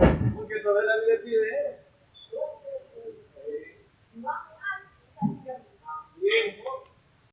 Ok, ça va la